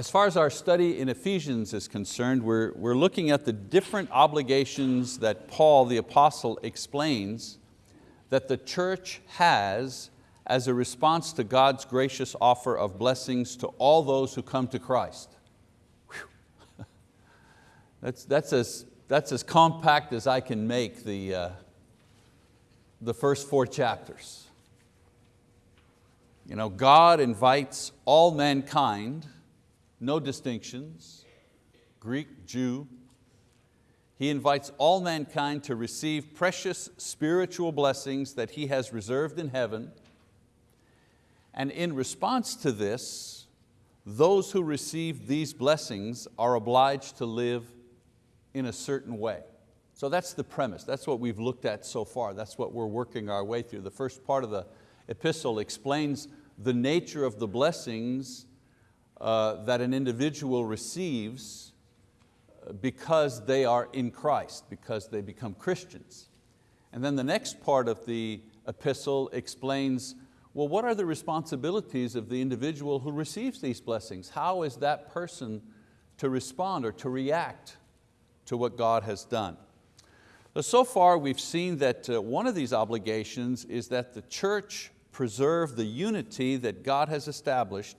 As far as our study in Ephesians is concerned, we're, we're looking at the different obligations that Paul the apostle explains that the church has as a response to God's gracious offer of blessings to all those who come to Christ. that's, that's, as, that's as compact as I can make the, uh, the first four chapters. You know, God invites all mankind, no distinctions, Greek, Jew. He invites all mankind to receive precious spiritual blessings that He has reserved in heaven. And in response to this, those who receive these blessings are obliged to live in a certain way. So that's the premise, that's what we've looked at so far, that's what we're working our way through. The first part of the epistle explains the nature of the blessings uh, that an individual receives uh, because they are in Christ, because they become Christians. And then the next part of the epistle explains, well, what are the responsibilities of the individual who receives these blessings? How is that person to respond or to react to what God has done? So far we've seen that uh, one of these obligations is that the church preserve the unity that God has established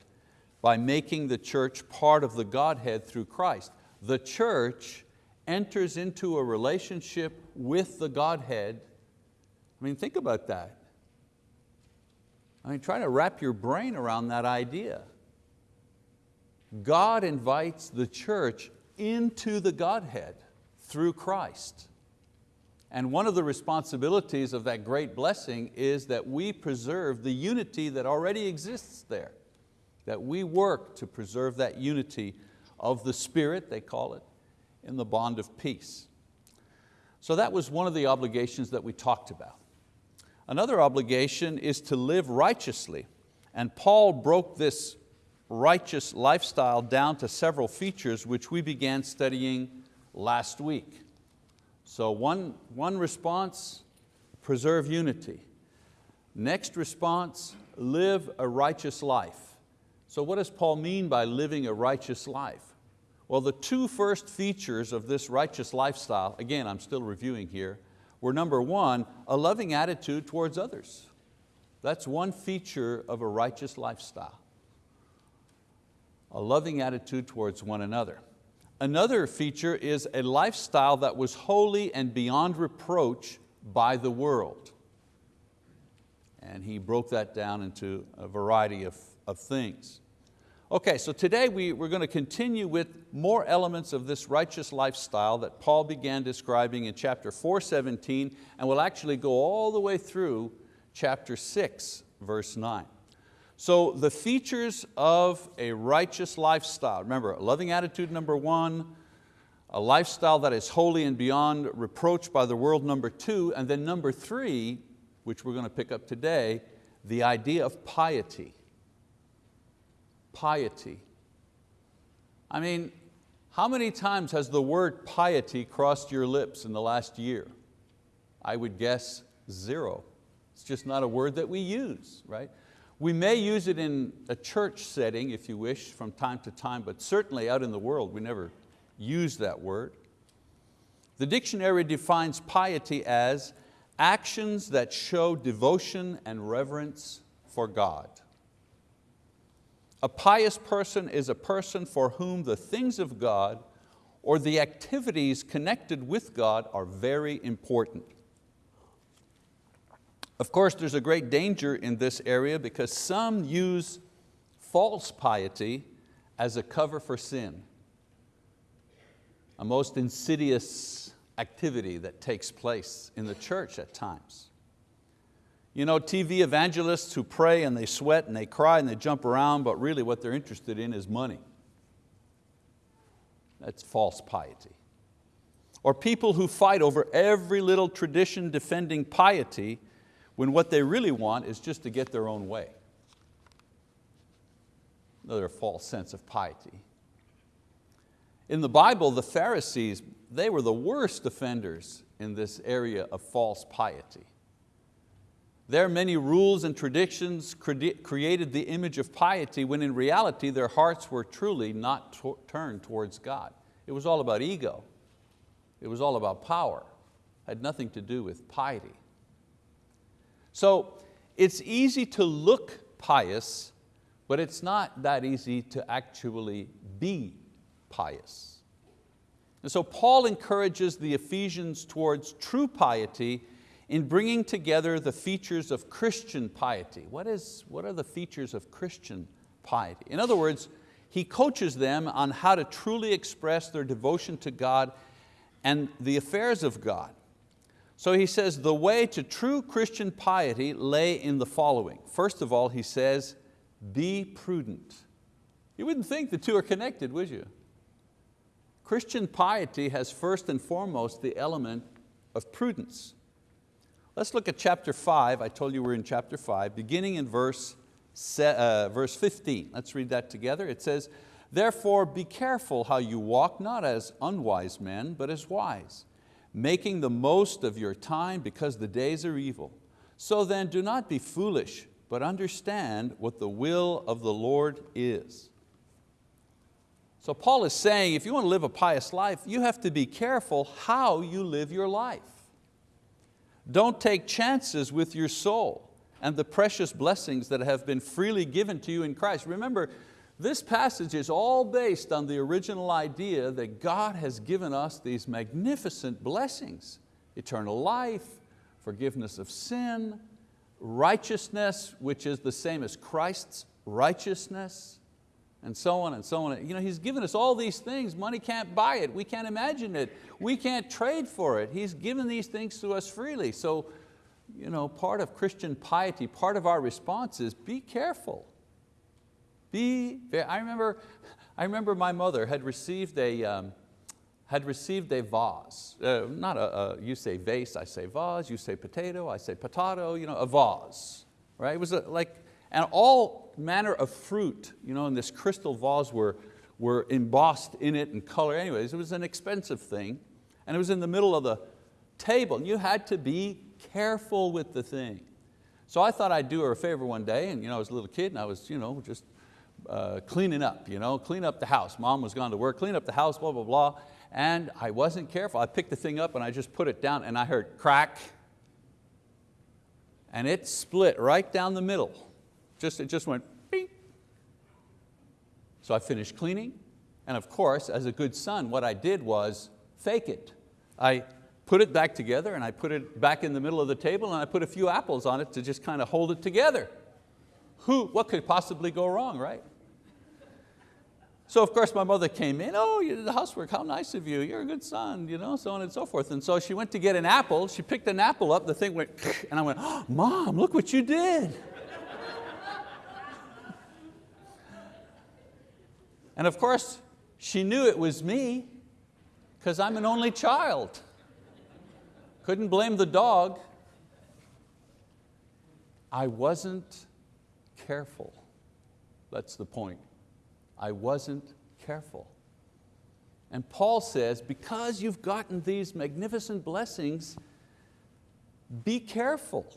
by making the church part of the Godhead through Christ. The church enters into a relationship with the Godhead. I mean, think about that. I mean, try to wrap your brain around that idea. God invites the church into the Godhead through Christ. And one of the responsibilities of that great blessing is that we preserve the unity that already exists there. That we work to preserve that unity of the Spirit, they call it, in the bond of peace. So that was one of the obligations that we talked about. Another obligation is to live righteously. And Paul broke this righteous lifestyle down to several features which we began studying last week. So one, one response, preserve unity. Next response, live a righteous life. So what does Paul mean by living a righteous life? Well, the two first features of this righteous lifestyle, again, I'm still reviewing here, were number one, a loving attitude towards others. That's one feature of a righteous lifestyle. A loving attitude towards one another. Another feature is a lifestyle that was holy and beyond reproach by the world. And he broke that down into a variety of, of things. Okay, so today we, we're going to continue with more elements of this righteous lifestyle that Paul began describing in chapter 4:17, and we'll actually go all the way through chapter 6, verse 9. So the features of a righteous lifestyle, remember, loving attitude number one, a lifestyle that is holy and beyond reproach by the world number two, and then number three, which we're going to pick up today, the idea of piety. Piety. I mean, how many times has the word piety crossed your lips in the last year? I would guess zero. It's just not a word that we use, right? We may use it in a church setting, if you wish, from time to time, but certainly out in the world, we never use that word. The dictionary defines piety as actions that show devotion and reverence for God. A pious person is a person for whom the things of God or the activities connected with God are very important. Of course, there's a great danger in this area because some use false piety as a cover for sin. A most insidious activity that takes place in the church at times. You know, TV evangelists who pray and they sweat and they cry and they jump around, but really what they're interested in is money. That's false piety. Or people who fight over every little tradition defending piety when what they really want is just to get their own way. Another false sense of piety. In the Bible, the Pharisees, they were the worst offenders in this area of false piety. Their many rules and traditions created the image of piety when in reality their hearts were truly not turned towards God. It was all about ego. It was all about power. It had nothing to do with piety. So it's easy to look pious, but it's not that easy to actually be pious. And so Paul encourages the Ephesians towards true piety in bringing together the features of Christian piety. What, is, what are the features of Christian piety? In other words, he coaches them on how to truly express their devotion to God and the affairs of God. So he says the way to true Christian piety lay in the following. First of all, he says, be prudent. You wouldn't think the two are connected, would you? Christian piety has first and foremost the element of prudence. Let's look at chapter five. I told you we're in chapter five, beginning in verse, uh, verse 15. Let's read that together. It says, Therefore be careful how you walk, not as unwise men, but as wise, making the most of your time because the days are evil. So then do not be foolish, but understand what the will of the Lord is. So Paul is saying if you want to live a pious life, you have to be careful how you live your life. Don't take chances with your soul and the precious blessings that have been freely given to you in Christ. Remember, this passage is all based on the original idea that God has given us these magnificent blessings, eternal life, forgiveness of sin, righteousness, which is the same as Christ's righteousness, and so on and so on. You know, He's given us all these things. Money can't buy it. We can't imagine it. We can't trade for it. He's given these things to us freely. So you know, part of Christian piety, part of our response is be careful. Be, I remember, I remember my mother had received a, um, had received a vase, uh, not a, a, you say vase, I say vase, you say potato, I say potato, you know, a vase, right? It was a, like, and all manner of fruit you know, in this crystal vase were, were embossed in it in color. Anyways, it was an expensive thing and it was in the middle of the table and you had to be careful with the thing. So I thought I'd do her a favor one day and you know, I was a little kid and I was you know, just uh, cleaning up, you know, clean up the house. Mom was gone to work, clean up the house, blah, blah, blah. And I wasn't careful. I picked the thing up and I just put it down and I heard crack. And it split right down the middle. Just, it just went beep. So I finished cleaning. And of course, as a good son, what I did was fake it. I put it back together and I put it back in the middle of the table and I put a few apples on it to just kind of hold it together. Who, what could possibly go wrong, right? So of course my mother came in, oh, you did the housework, how nice of you, you're a good son, you know, so on and so forth. And so she went to get an apple, she picked an apple up, the thing went, and I went, oh, mom, look what you did. And of course, she knew it was me, because I'm an only child. Couldn't blame the dog. I wasn't careful. That's the point. I wasn't careful. And Paul says, because you've gotten these magnificent blessings, be careful.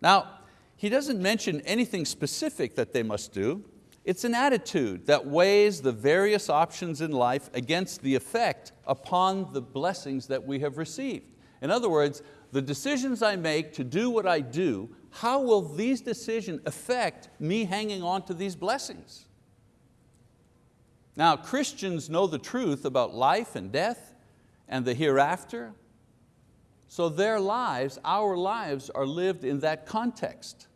Now, he doesn't mention anything specific that they must do. It's an attitude that weighs the various options in life against the effect upon the blessings that we have received. In other words, the decisions I make to do what I do how will these decisions affect me hanging on to these blessings? Now, Christians know the truth about life and death and the hereafter, so their lives, our lives, are lived in that context.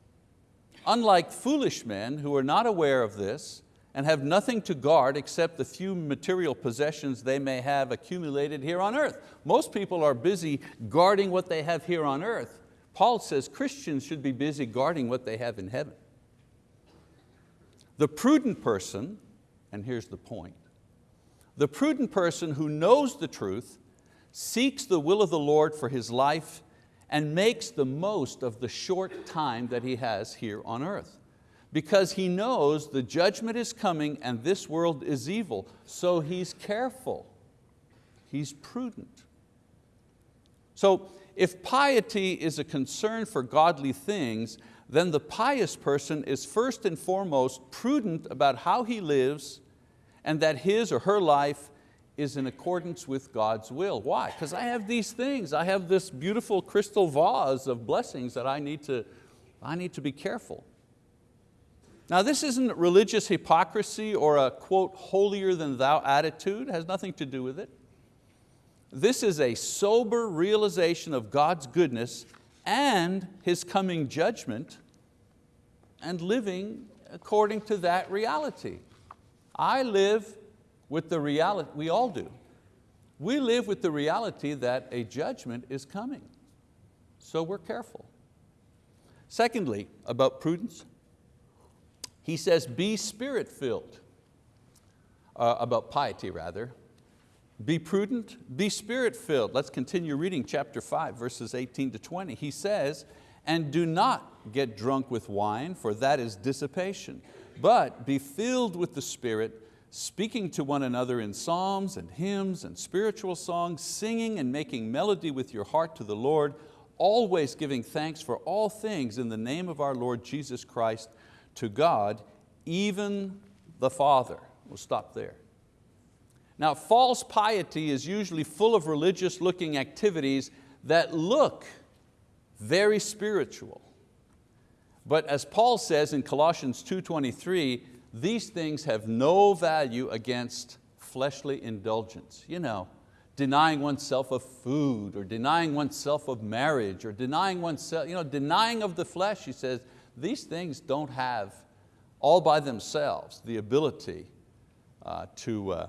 Unlike foolish men who are not aware of this and have nothing to guard except the few material possessions they may have accumulated here on earth. Most people are busy guarding what they have here on earth, Paul says Christians should be busy guarding what they have in heaven. The prudent person, and here's the point, the prudent person who knows the truth seeks the will of the Lord for his life and makes the most of the short time that he has here on earth. Because he knows the judgment is coming and this world is evil, so he's careful, he's prudent. So if piety is a concern for godly things, then the pious person is first and foremost prudent about how he lives and that his or her life is in accordance with God's will. Why? Because I have these things. I have this beautiful crystal vase of blessings that I need to, I need to be careful. Now this isn't religious hypocrisy or a quote, holier than thou attitude, it has nothing to do with it. This is a sober realization of God's goodness and His coming judgment and living according to that reality. I live with the reality, we all do. We live with the reality that a judgment is coming. So we're careful. Secondly, about prudence, he says, be spirit filled, uh, about piety rather. Be prudent, be spirit filled. Let's continue reading chapter five, verses 18 to 20. He says, and do not get drunk with wine, for that is dissipation, but be filled with the Spirit, speaking to one another in psalms and hymns and spiritual songs, singing and making melody with your heart to the Lord, always giving thanks for all things in the name of our Lord Jesus Christ to God, even the Father. We'll stop there. Now false piety is usually full of religious looking activities that look very spiritual. But as Paul says in Colossians 2.23, these things have no value against fleshly indulgence. You know, denying oneself of food or denying oneself of marriage or denying oneself, you know, denying of the flesh, he says, these things don't have all by themselves the ability uh, to uh,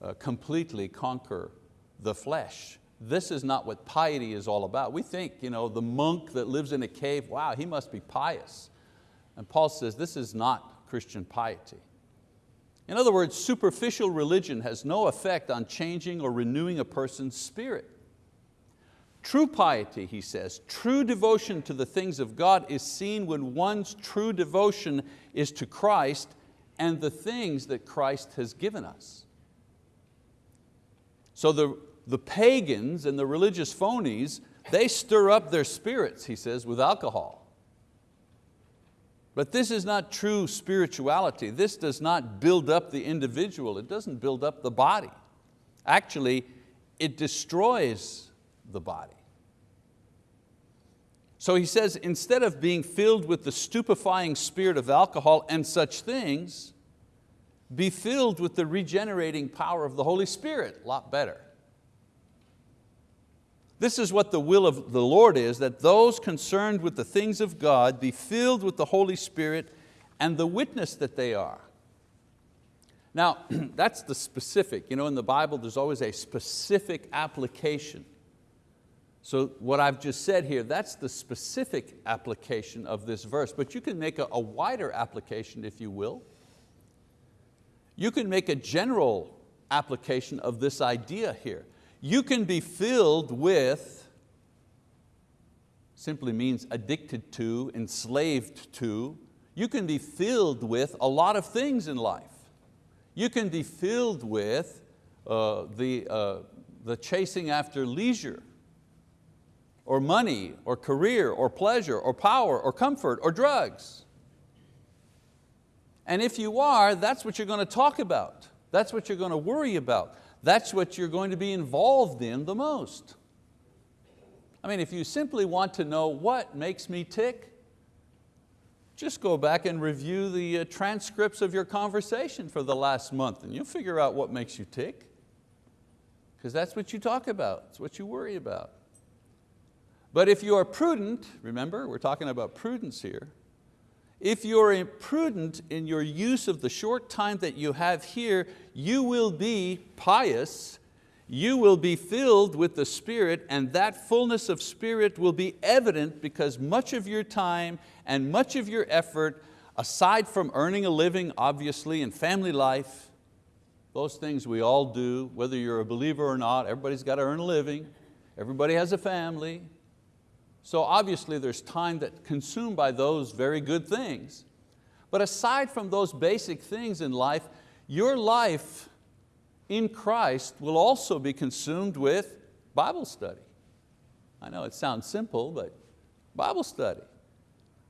uh, completely conquer the flesh. This is not what piety is all about. We think you know, the monk that lives in a cave, wow, he must be pious. And Paul says this is not Christian piety. In other words, superficial religion has no effect on changing or renewing a person's spirit. True piety, he says, true devotion to the things of God is seen when one's true devotion is to Christ and the things that Christ has given us. So the, the pagans and the religious phonies, they stir up their spirits, he says, with alcohol. But this is not true spirituality. This does not build up the individual. It doesn't build up the body. Actually, it destroys the body. So he says, instead of being filled with the stupefying spirit of alcohol and such things, be filled with the regenerating power of the Holy Spirit, a lot better. This is what the will of the Lord is, that those concerned with the things of God be filled with the Holy Spirit and the witness that they are. Now, that's the specific. You know, in the Bible, there's always a specific application. So what I've just said here, that's the specific application of this verse, but you can make a, a wider application if you will. You can make a general application of this idea here. You can be filled with, simply means addicted to, enslaved to. You can be filled with a lot of things in life. You can be filled with uh, the, uh, the chasing after leisure, or money, or career, or pleasure, or power, or comfort, or drugs. And if you are, that's what you're going to talk about. That's what you're going to worry about that's what you're going to be involved in the most. I mean, if you simply want to know what makes me tick, just go back and review the uh, transcripts of your conversation for the last month and you'll figure out what makes you tick. Because that's what you talk about, it's what you worry about. But if you are prudent, remember, we're talking about prudence here, if you're imprudent in your use of the short time that you have here, you will be pious, you will be filled with the Spirit and that fullness of Spirit will be evident because much of your time and much of your effort, aside from earning a living obviously and family life, those things we all do, whether you're a believer or not, everybody's got to earn a living, everybody has a family, so obviously there's time that consumed by those very good things. But aside from those basic things in life, your life in Christ will also be consumed with Bible study. I know it sounds simple, but Bible study.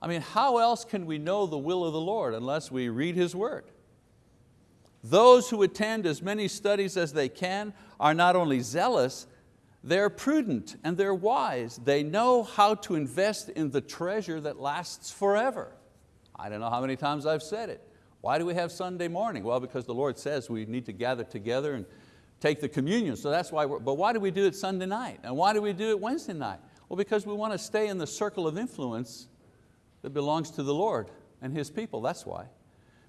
I mean, how else can we know the will of the Lord unless we read His word? Those who attend as many studies as they can are not only zealous, they're prudent and they're wise. They know how to invest in the treasure that lasts forever. I don't know how many times I've said it. Why do we have Sunday morning? Well, because the Lord says we need to gather together and take the communion, so that's why, but why do we do it Sunday night? And why do we do it Wednesday night? Well, because we want to stay in the circle of influence that belongs to the Lord and His people, that's why.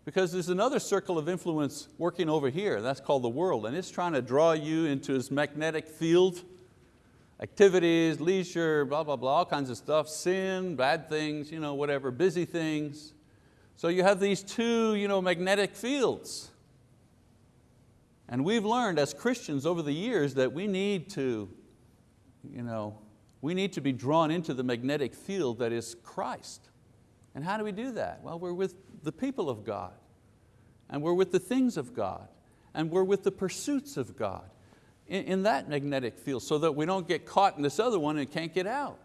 Because there's another circle of influence working over here, that's called the world, and it's trying to draw you into its magnetic field, activities, leisure, blah, blah, blah, all kinds of stuff, sin, bad things, you know, whatever, busy things. So you have these two you know, magnetic fields. And we've learned as Christians over the years that we need to, you know, we need to be drawn into the magnetic field that is Christ. And how do we do that? Well, we're with the people of God, and we're with the things of God, and we're with the pursuits of God in, in that magnetic field so that we don't get caught in this other one and can't get out.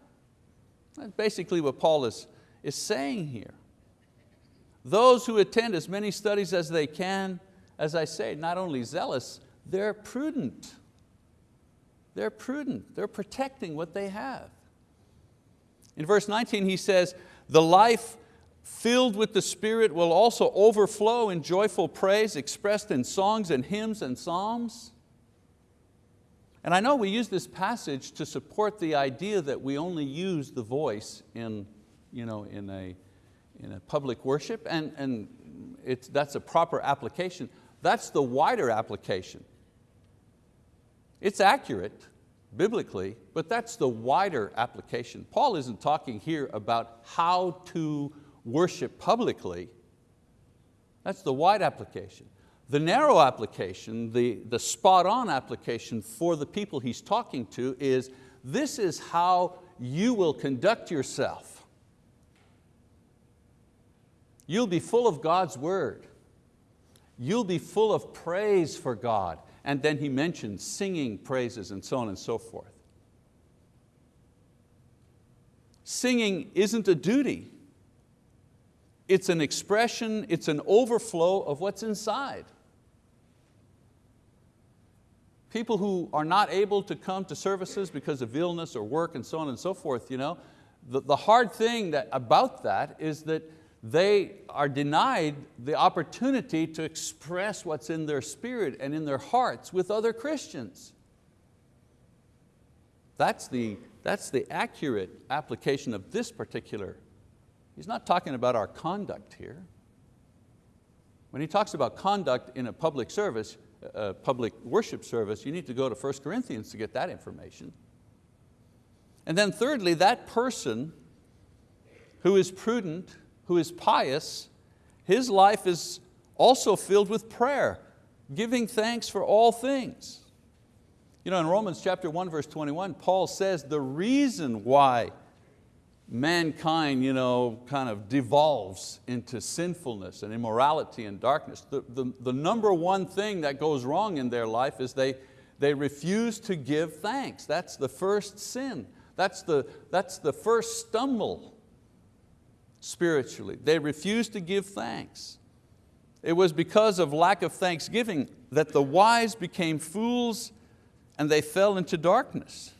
That's basically what Paul is, is saying here. Those who attend as many studies as they can, as I say, not only zealous, they're prudent. They're prudent, they're protecting what they have. In verse 19 he says, the life filled with the Spirit will also overflow in joyful praise expressed in songs and hymns and psalms. And I know we use this passage to support the idea that we only use the voice in, you know, in, a, in a public worship, and, and it's, that's a proper application. That's the wider application. It's accurate, biblically, but that's the wider application. Paul isn't talking here about how to worship publicly. That's the wide application. The narrow application, the, the spot on application for the people he's talking to is, this is how you will conduct yourself. You'll be full of God's word. You'll be full of praise for God. And then he mentions singing praises and so on and so forth. Singing isn't a duty. It's an expression, it's an overflow of what's inside. People who are not able to come to services because of illness or work and so on and so forth, you know, the, the hard thing that, about that is that they are denied the opportunity to express what's in their spirit and in their hearts with other Christians. That's the, that's the accurate application of this particular. He's not talking about our conduct here. When he talks about conduct in a public service, a public worship service, you need to go to 1 Corinthians to get that information. And then thirdly, that person who is prudent, who is pious, his life is also filled with prayer, giving thanks for all things. You know, in Romans chapter 1, verse 21, Paul says the reason why mankind you know, kind of devolves into sinfulness and immorality and darkness, the, the, the number one thing that goes wrong in their life is they, they refuse to give thanks. That's the first sin. That's the, that's the first stumble spiritually. They refuse to give thanks. It was because of lack of thanksgiving that the wise became fools and they fell into darkness.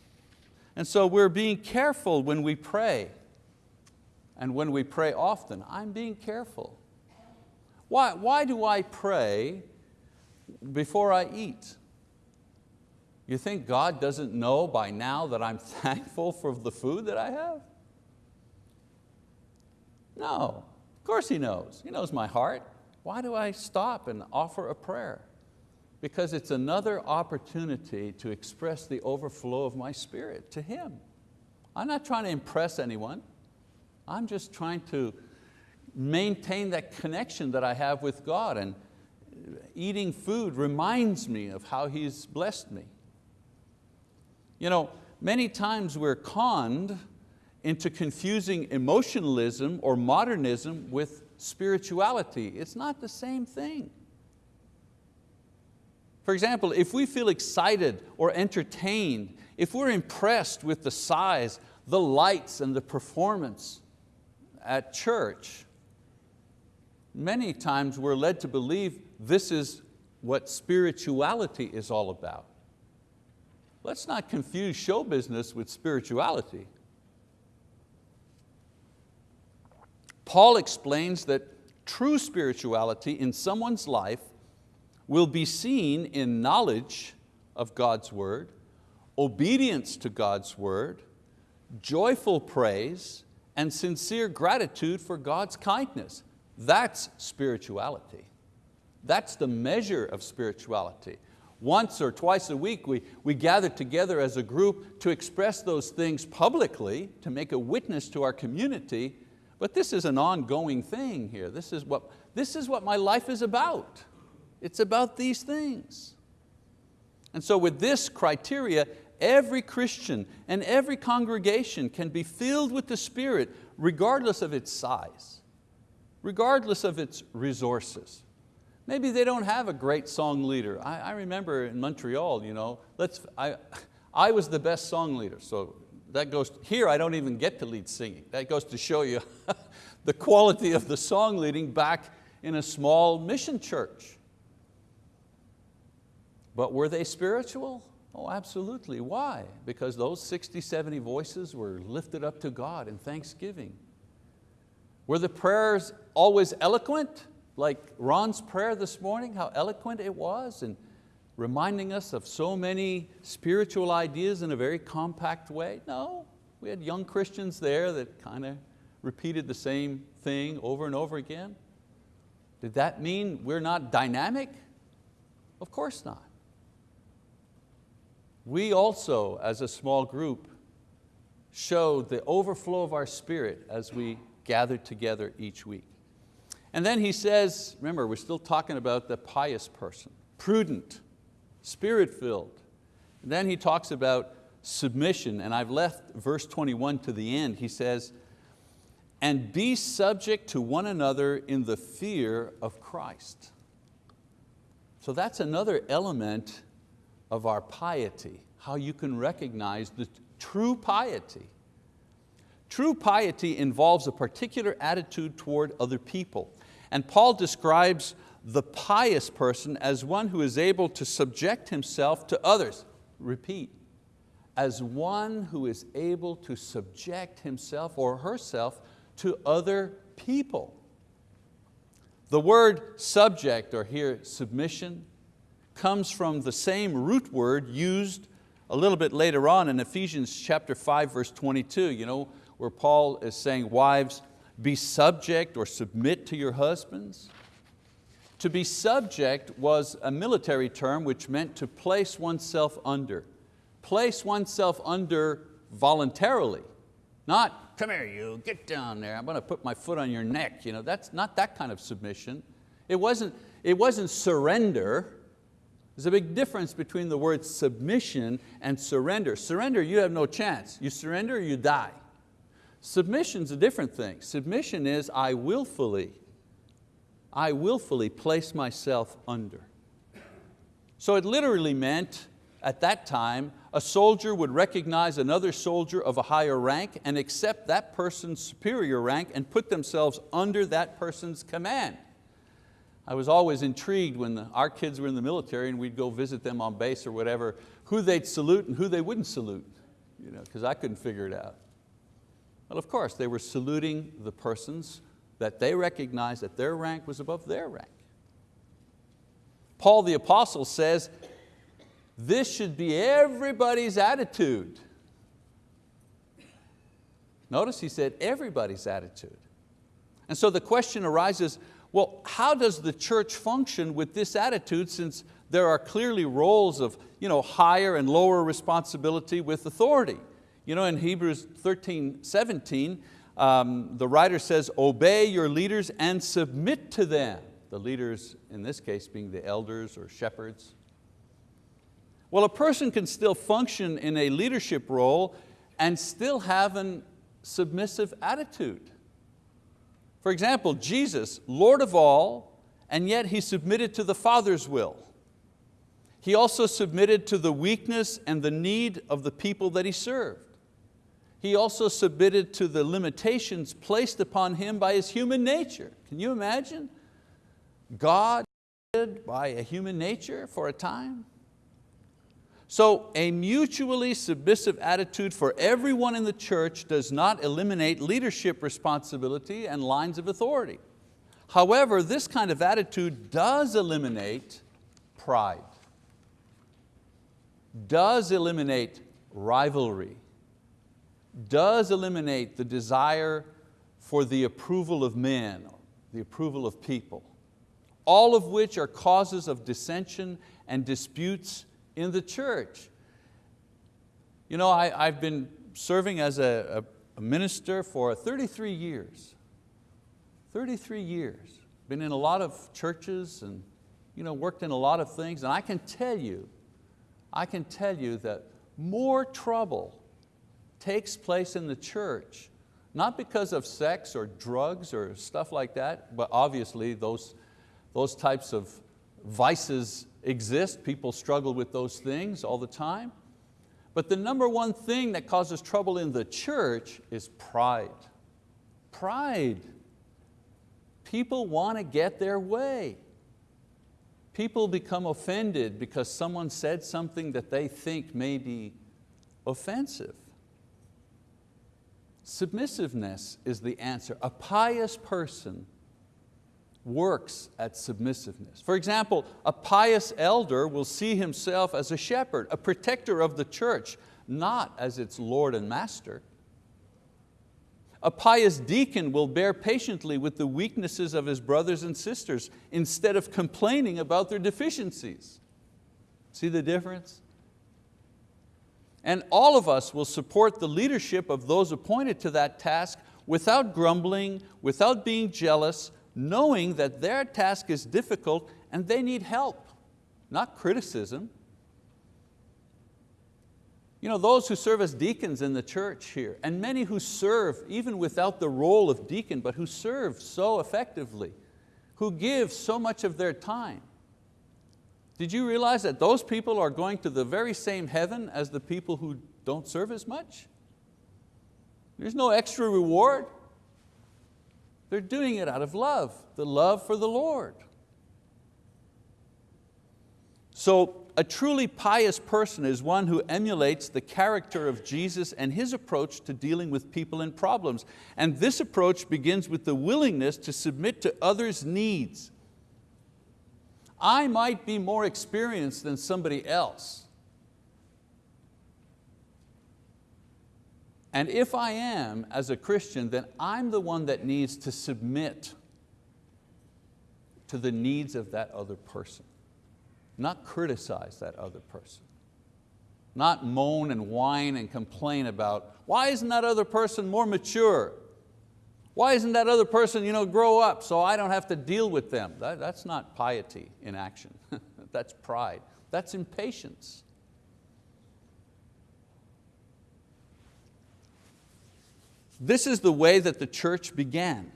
And so we're being careful when we pray and when we pray often. I'm being careful. Why, why do I pray before I eat? You think God doesn't know by now that I'm thankful for the food that I have? No, of course He knows. He knows my heart. Why do I stop and offer a prayer? Because it's another opportunity to express the overflow of my spirit to Him. I'm not trying to impress anyone. I'm just trying to maintain that connection that I have with God and eating food reminds me of how He's blessed me. You know, many times we're conned into confusing emotionalism or modernism with spirituality. It's not the same thing. For example, if we feel excited or entertained, if we're impressed with the size, the lights and the performance at church, many times we're led to believe this is what spirituality is all about. Let's not confuse show business with spirituality. Paul explains that true spirituality in someone's life will be seen in knowledge of God's word, obedience to God's word, joyful praise, and sincere gratitude for God's kindness. That's spirituality. That's the measure of spirituality. Once or twice a week we, we gather together as a group to express those things publicly, to make a witness to our community, but this is an ongoing thing here. This is what, this is what my life is about. It's about these things. And so with this criteria, every Christian and every congregation can be filled with the Spirit regardless of its size, regardless of its resources. Maybe they don't have a great song leader. I, I remember in Montreal, you know, let's, I, I was the best song leader, so that goes, here I don't even get to lead singing. That goes to show you the quality of the song leading back in a small mission church. But were they spiritual? Oh, absolutely. Why? Because those 60, 70 voices were lifted up to God in thanksgiving. Were the prayers always eloquent? like Ron's prayer this morning, how eloquent it was and reminding us of so many spiritual ideas in a very compact way? No, we had young Christians there that kind of repeated the same thing over and over again. Did that mean we're not dynamic? Of course not. We also, as a small group, showed the overflow of our spirit as we gathered together each week. And then he says, remember, we're still talking about the pious person, prudent, spirit-filled. Then he talks about submission, and I've left verse 21 to the end. He says, and be subject to one another in the fear of Christ. So that's another element of our piety, how you can recognize the true piety. True piety involves a particular attitude toward other people. And Paul describes the pious person as one who is able to subject himself to others. Repeat, as one who is able to subject himself or herself to other people. The word subject, or here submission, comes from the same root word used a little bit later on in Ephesians chapter 5 verse 22, you know, where Paul is saying, wives, be subject or submit to your husbands. To be subject was a military term which meant to place oneself under. Place oneself under voluntarily, not, come here you, get down there, I'm going to put my foot on your neck. You know, that's not that kind of submission. It wasn't, it wasn't surrender. There's a big difference between the word submission and surrender. Surrender, you have no chance. You surrender, you die. Submission's a different thing. Submission is I willfully, I willfully place myself under. So it literally meant at that time, a soldier would recognize another soldier of a higher rank and accept that person's superior rank and put themselves under that person's command. I was always intrigued when the, our kids were in the military and we'd go visit them on base or whatever, who they'd salute and who they wouldn't salute, because you know, I couldn't figure it out. Well, of course, they were saluting the persons that they recognized that their rank was above their rank. Paul the apostle says, this should be everybody's attitude. Notice he said everybody's attitude. And so the question arises, well, how does the church function with this attitude since there are clearly roles of you know, higher and lower responsibility with authority? You know, in Hebrews 13, 17, um, the writer says, obey your leaders and submit to them. The leaders, in this case, being the elders or shepherds. Well, a person can still function in a leadership role and still have a submissive attitude. For example, Jesus, Lord of all, and yet He submitted to the Father's will. He also submitted to the weakness and the need of the people that he served. He also submitted to the limitations placed upon him by his human nature. Can you imagine? God by a human nature for a time? So a mutually submissive attitude for everyone in the church does not eliminate leadership responsibility and lines of authority. However, this kind of attitude does eliminate pride, does eliminate rivalry, does eliminate the desire for the approval of men, the approval of people, all of which are causes of dissension and disputes in the church. You know, I, have been serving as a, a minister for 33 years. 33 years. Been in a lot of churches and you know, worked in a lot of things and I can tell you, I can tell you that more trouble takes place in the church, not because of sex or drugs or stuff like that, but obviously those, those types of vices exist, people struggle with those things all the time. But the number one thing that causes trouble in the church is pride. Pride. People want to get their way. People become offended because someone said something that they think may be offensive. Submissiveness is the answer. A pious person works at submissiveness. For example, a pious elder will see himself as a shepherd, a protector of the church, not as its Lord and master. A pious deacon will bear patiently with the weaknesses of his brothers and sisters instead of complaining about their deficiencies. See the difference? And all of us will support the leadership of those appointed to that task without grumbling, without being jealous, knowing that their task is difficult and they need help, not criticism. You know, those who serve as deacons in the church here, and many who serve even without the role of deacon, but who serve so effectively, who give so much of their time, did you realize that those people are going to the very same heaven as the people who don't serve as much? There's no extra reward. They're doing it out of love, the love for the Lord. So a truly pious person is one who emulates the character of Jesus and His approach to dealing with people and problems. And this approach begins with the willingness to submit to others' needs I might be more experienced than somebody else. And if I am, as a Christian, then I'm the one that needs to submit to the needs of that other person, not criticize that other person, not moan and whine and complain about, why isn't that other person more mature? Why isn't that other person you know, grow up so I don't have to deal with them? That, that's not piety in action. that's pride. That's impatience. This is the way that the church began.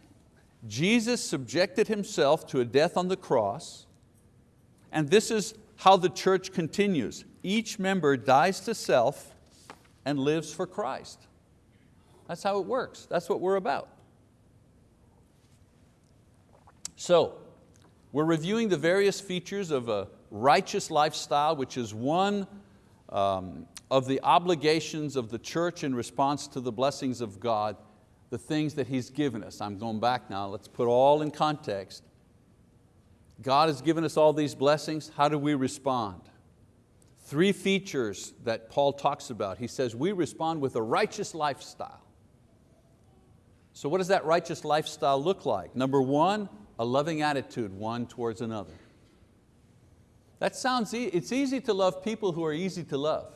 Jesus subjected Himself to a death on the cross, and this is how the church continues. Each member dies to self and lives for Christ. That's how it works. That's what we're about. So, we're reviewing the various features of a righteous lifestyle, which is one um, of the obligations of the church in response to the blessings of God, the things that He's given us. I'm going back now, let's put all in context. God has given us all these blessings, how do we respond? Three features that Paul talks about. He says we respond with a righteous lifestyle. So what does that righteous lifestyle look like? Number one, a loving attitude one towards another. That sounds, e it's easy to love people who are easy to love.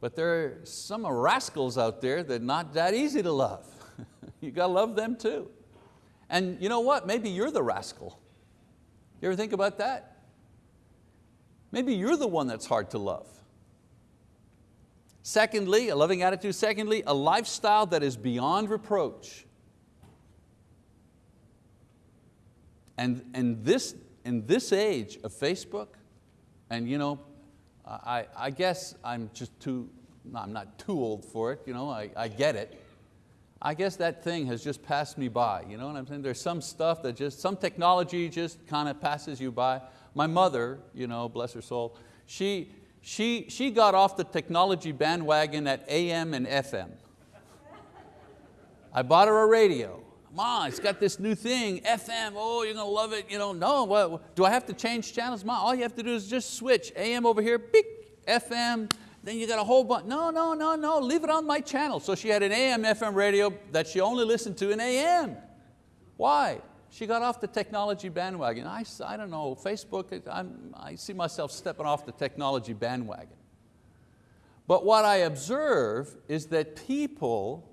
But there are some rascals out there that are not that easy to love. you got to love them too. And you know what, maybe you're the rascal. You ever think about that? Maybe you're the one that's hard to love. Secondly, a loving attitude. Secondly, a lifestyle that is beyond reproach. And, and this, in this age of Facebook, And you know, I, I guess I'm just too, no, I'm not too old for it, you know, I, I get it. I guess that thing has just passed me by, you know what I'm saying? There's some stuff that just, some technology just kind of passes you by. My mother, you know, bless her soul, she, she, she got off the technology bandwagon at AM and FM. I bought her a radio. Mom, it's got this new thing, FM, oh, you're going to love it. You know, no, what, do I have to change channels? Mom, all you have to do is just switch. AM over here, beep, FM, then you got a whole bunch. No, no, no, no, leave it on my channel. So she had an AM, FM radio that she only listened to in AM. Why? She got off the technology bandwagon. I, I don't know, Facebook, I'm, I see myself stepping off the technology bandwagon. But what I observe is that people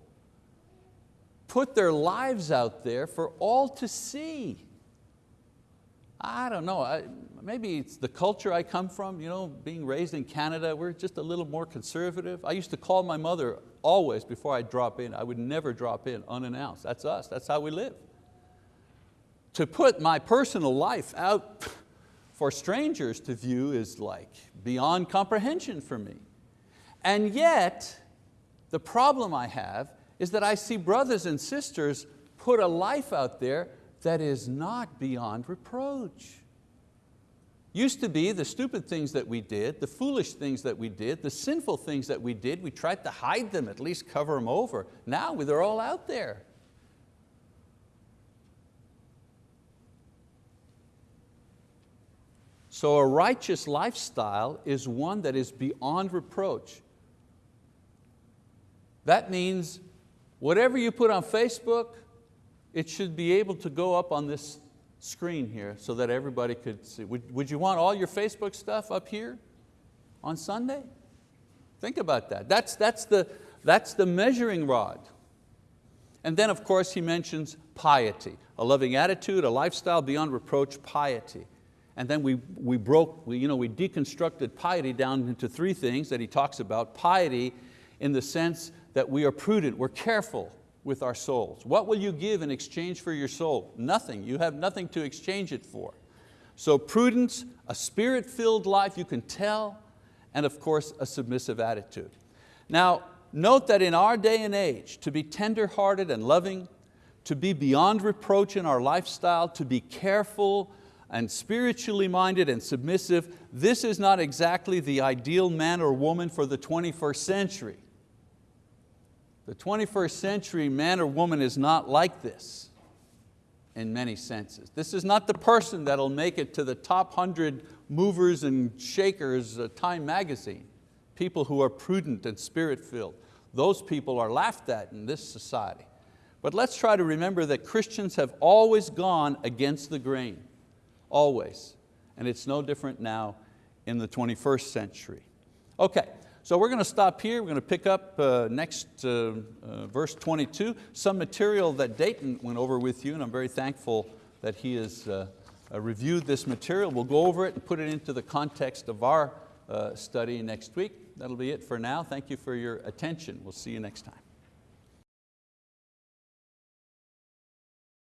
put their lives out there for all to see. I don't know, I, maybe it's the culture I come from, you know, being raised in Canada, we're just a little more conservative. I used to call my mother always before I'd drop in. I would never drop in unannounced. That's us, that's how we live. To put my personal life out for strangers to view is like beyond comprehension for me. And yet, the problem I have is that I see brothers and sisters put a life out there that is not beyond reproach. Used to be the stupid things that we did, the foolish things that we did, the sinful things that we did, we tried to hide them, at least cover them over. Now they're all out there. So a righteous lifestyle is one that is beyond reproach. That means Whatever you put on Facebook, it should be able to go up on this screen here so that everybody could see. Would, would you want all your Facebook stuff up here on Sunday? Think about that. That's, that's, the, that's the measuring rod. And then of course he mentions piety, a loving attitude, a lifestyle beyond reproach, piety. And then we, we broke, we, you know, we deconstructed piety down into three things that he talks about. Piety in the sense that we are prudent, we're careful with our souls. What will you give in exchange for your soul? Nothing, you have nothing to exchange it for. So prudence, a spirit-filled life, you can tell, and of course a submissive attitude. Now, note that in our day and age, to be tender-hearted and loving, to be beyond reproach in our lifestyle, to be careful and spiritually minded and submissive, this is not exactly the ideal man or woman for the 21st century. The 21st century man or woman is not like this in many senses. This is not the person that'll make it to the top 100 movers and shakers of Time magazine. People who are prudent and spirit-filled. Those people are laughed at in this society. But let's try to remember that Christians have always gone against the grain, always. And it's no different now in the 21st century. Okay, so we're going to stop here. We're going to pick up uh, next uh, uh, verse 22, some material that Dayton went over with you, and I'm very thankful that he has uh, uh, reviewed this material. We'll go over it and put it into the context of our uh, study next week. That'll be it for now. Thank you for your attention. We'll see you next time.